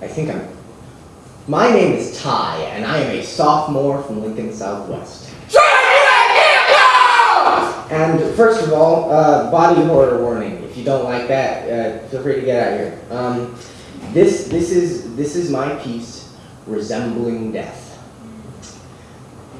I think I'm. My name is Ty, and I am a sophomore from Lincoln Southwest. And first of all, uh, body horror warning. If you don't like that, uh, feel free to get out of here. Um, this, this is, this is my piece, resembling death.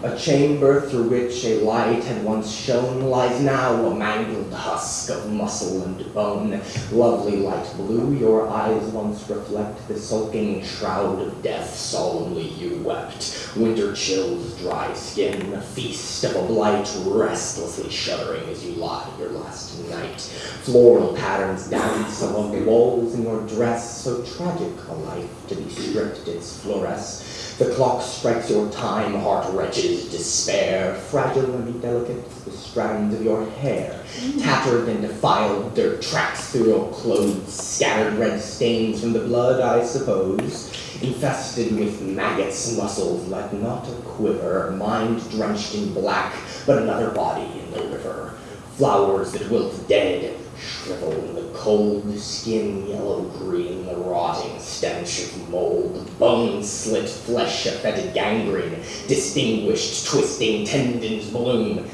A chamber through which a light had once shone lies now a mangled husk of muscle and bone. Lovely light blue, your eyes once reflect the sulking shroud of death. Solemnly you wept. Winter chills dry skin, a feast of a blight, restlessly shuddering as you lie your last night. Floral patterns dance along the walls in your dress, so tragic a life to be stripped its fluoresce. The clock strikes your time, heart despair, fragile and delicate, the strands of your hair, mm-hmm. tattered and defiled, dirt tracks through your clothes, scattered red stains from the blood, I suppose, infested with maggots, muscles like not a quiver, mind drenched in black, but another body in the river, flowers that wilt dead, shrivel in the cold, skin yellow-green, the rotting stench of mold, bone-slit flesh, a fetid gangrene, distinguished twisting tendons bloom.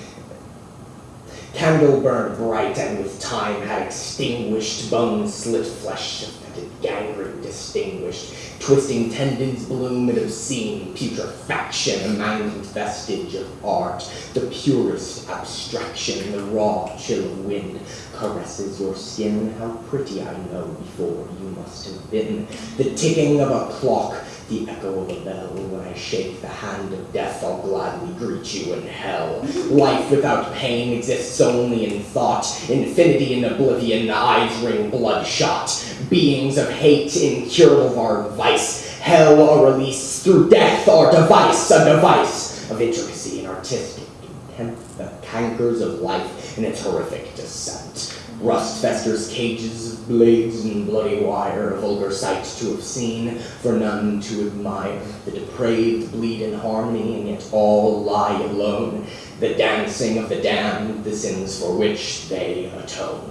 Candle burned bright and with time had extinguished bone-slit flesh, a fetid gangrene distinguished, twisting tendons bloom in obscene putrefaction, a mangled vestige of art, the purest abstraction, the raw chill of wind caresses your skin. How pretty I know before you must have been. The ticking of a clock, the echo of a bell. When I shake the hand of death, I'll gladly greet you in hell. Life without pain exists only in thought. Infinity in oblivion, eyes ring bloodshot. Beings of hate, incurable are vice. Hell a release through death, our device, a device of intricacy and artistic contempt, the cankers of life in its horrific descent. Rust festers cages of blades and bloody wire, a vulgar sight to have seen, for none to admire. The depraved bleed in harmony, and yet all lie alone. The dancing of the damned, the sins for which they atone.